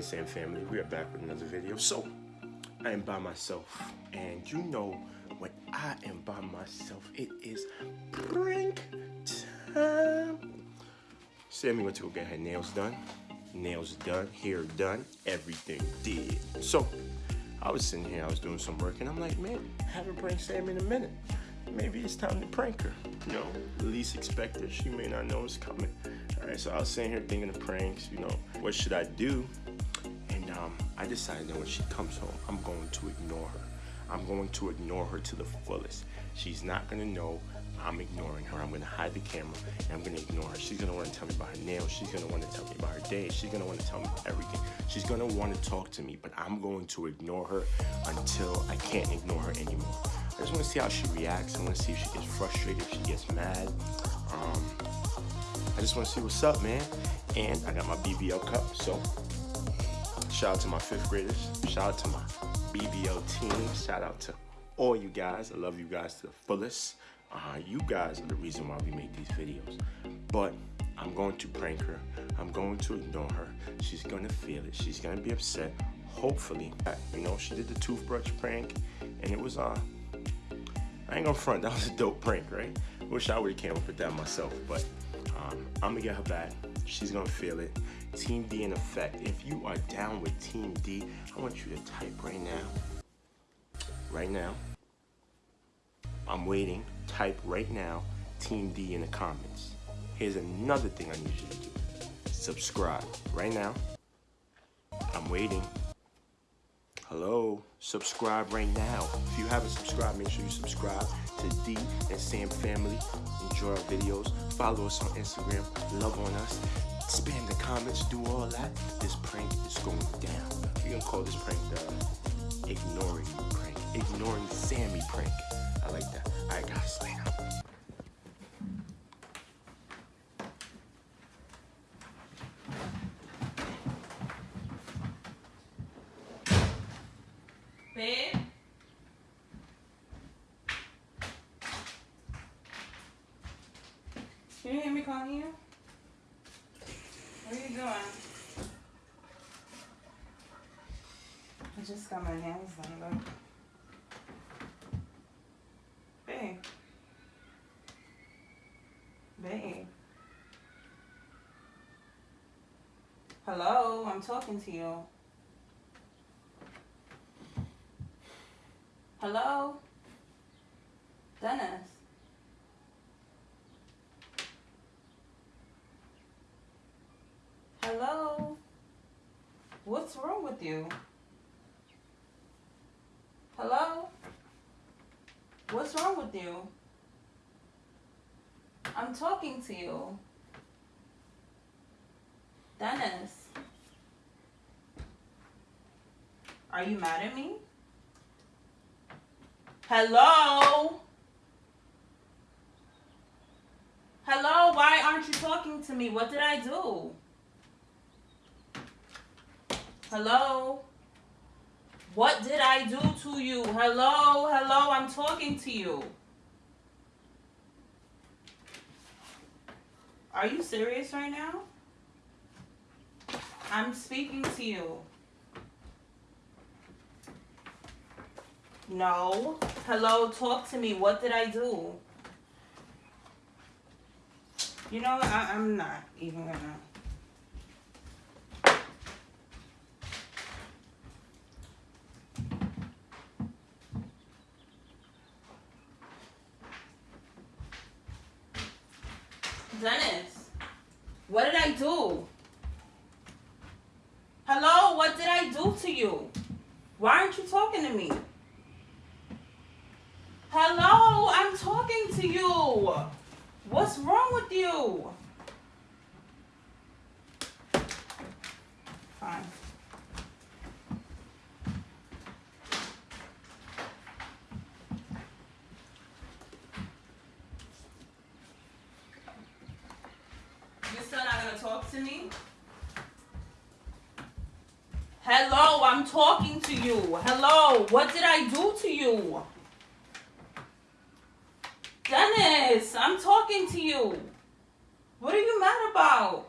Sam family, we are back with another video. So, I am by myself, and you know when I am by myself, it is prank time. Sammy went to go get her nails done. Nails done, hair done, everything did. So, I was sitting here, I was doing some work, and I'm like, man, haven't pranked Sam in a minute. Maybe it's time to prank her. You know, least expected. She may not know it's coming. All right, so I was sitting here thinking of pranks. You know, what should I do? I decided that when she comes home, I'm going to ignore her. I'm going to ignore her to the fullest. She's not gonna know I'm ignoring her. I'm gonna hide the camera and I'm gonna ignore her. She's gonna wanna tell me about her nails. She's gonna wanna tell me about her day. She's gonna wanna tell me everything. She's gonna wanna talk to me, but I'm going to ignore her until I can't ignore her anymore. I just wanna see how she reacts. I wanna see if she gets frustrated, if she gets mad. Um, I just wanna see what's up, man. And I got my BBL cup, so shout out to my fifth graders. Shout out to my BBL team. Shout out to all you guys. I love you guys to the fullest. Uh, you guys are the reason why we make these videos. But I'm going to prank her. I'm going to ignore her. She's going to feel it. She's going to be upset. Hopefully, you know, she did the toothbrush prank and it was, uh, I ain't gonna front, that was a dope prank, right? Wish I would've came up with that myself, but um, I'm gonna get her back. She's gonna feel it. Team D in effect. If you are down with Team D, I want you to type right now. Right now. I'm waiting. Type right now, Team D in the comments. Here's another thing I need you to do. Subscribe right now. I'm waiting. Hello, subscribe right now. If you haven't subscribed, make sure you subscribe to D and Sam family. Enjoy our videos. Follow us on Instagram. Love on us. Spam the comments. Do all that. This prank is going down. We're gonna call this prank the ignoring prank. Ignoring Sammy prank. I like that. I got later. Babe? Can you hear me calling you? What are you doing? I just got my nails done, look. Babe. Babe. Hello, I'm talking to you. Hello? Dennis? Hello? What's wrong with you? Hello? What's wrong with you? I'm talking to you. Dennis? Are you mad at me? Hello? Hello? Why aren't you talking to me? What did I do? Hello? What did I do to you? Hello? Hello? I'm talking to you. Are you serious right now? I'm speaking to you. No. Hello, talk to me. What did I do? You know, I, I'm not even gonna. Dennis, what did I do? Hello, what did I do to you? Why aren't you talking to me? Hello, I'm talking to you. What's wrong with you? Fine. You still not gonna talk to me? Hello, I'm talking to you. Hello, what did I do to you? Dennis, I'm talking to you. What are you mad about?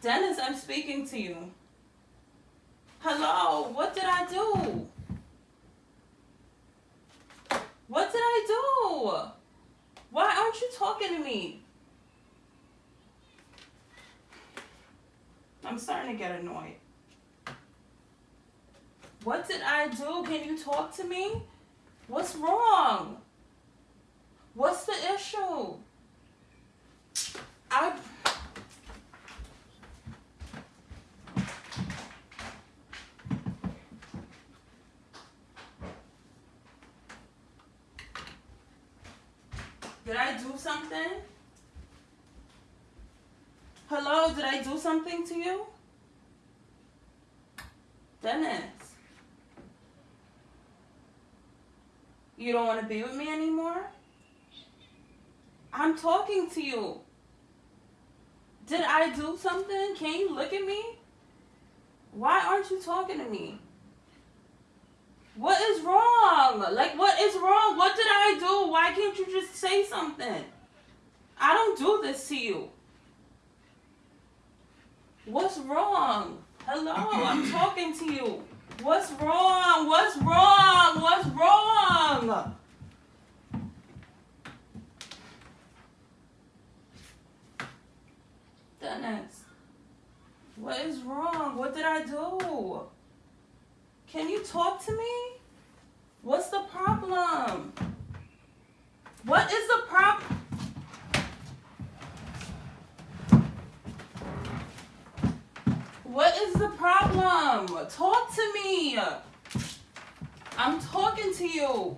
Dennis, I'm speaking to you. Hello, what did I do? What did I do? Why aren't you talking to me? I'm starting to get annoyed. What did I do? Can you talk to me? What's wrong? What's the issue? I. Did I do something? Did I do something to you? Dennis. You don't want to be with me anymore? I'm talking to you. Did I do something? Can you look at me? Why aren't you talking to me? What is wrong? Like, what is wrong? What did I do? Why can't you just say something? I don't do this to you. What's wrong? Hello, I'm talking to you. What's wrong? What's wrong? What's wrong? Dennis, what is wrong? What did I do? Can you talk to me? What's the problem? What is the problem? What is the problem? Talk to me. I'm talking to you.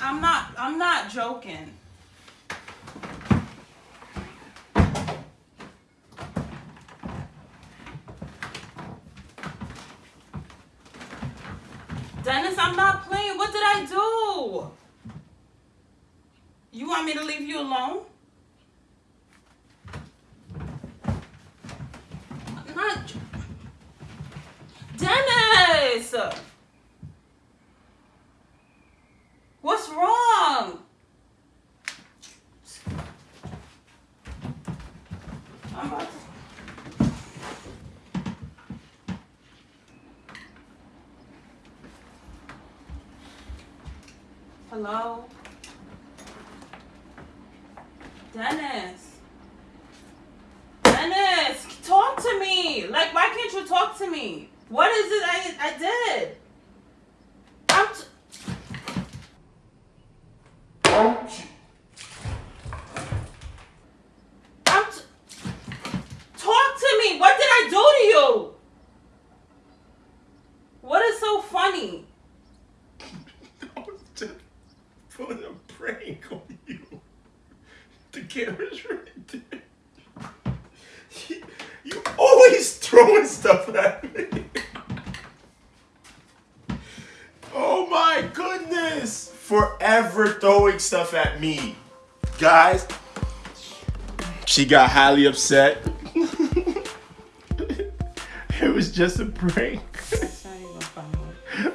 I'm not I'm not joking. Dennis, I'm not playing. What did I do? You want me to leave you alone? Not. Dennis! What's wrong? Hello? Dennis. Dennis, talk to me. Like, why can't you talk to me? What is it I, I did? I'm. T- oh. I'm. T- talk to me. What did I do to you? What is so funny? I was just putting a prank on you. The camera's right there. You, you always throwing stuff at me. Oh my goodness! Forever throwing stuff at me. Guys, she got highly upset. it was just a prank.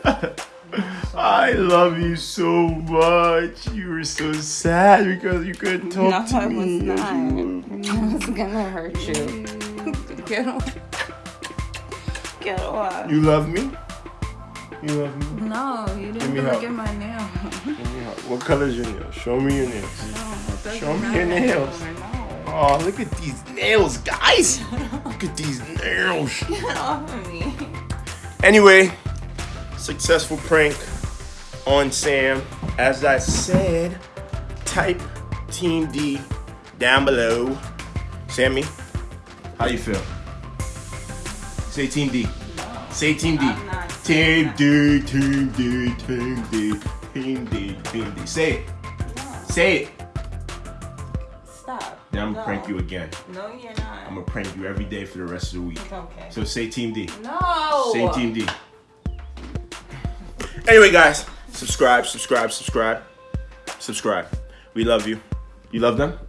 I love you so much. You were so sad because you couldn't talk to I me. was not. I was gonna hurt you. Mm. Get off. Get off. You love me? You love me? No, you didn't me look at my nail. Give me a hug. What color's your nails? Show me your nails. No, Show me your nails. No. Oh, look at these nails, guys. Look at these nails. Get off of me. Anyway, successful prank on Sam. As I said, type Team D down below. Sammy, how you feel? Say Team D. Say Team D. I'm not Team D, Team D, Team D, Team D, Team D. Say it. Say it. Stop. Then I'm no. gonna prank you again. No, you're not. I'm gonna prank you every day for the rest of the week. Okay. So say Team D. no. Say Team D. Anyway, guys, subscribe, subscribe, subscribe, subscribe. We love you. You love them?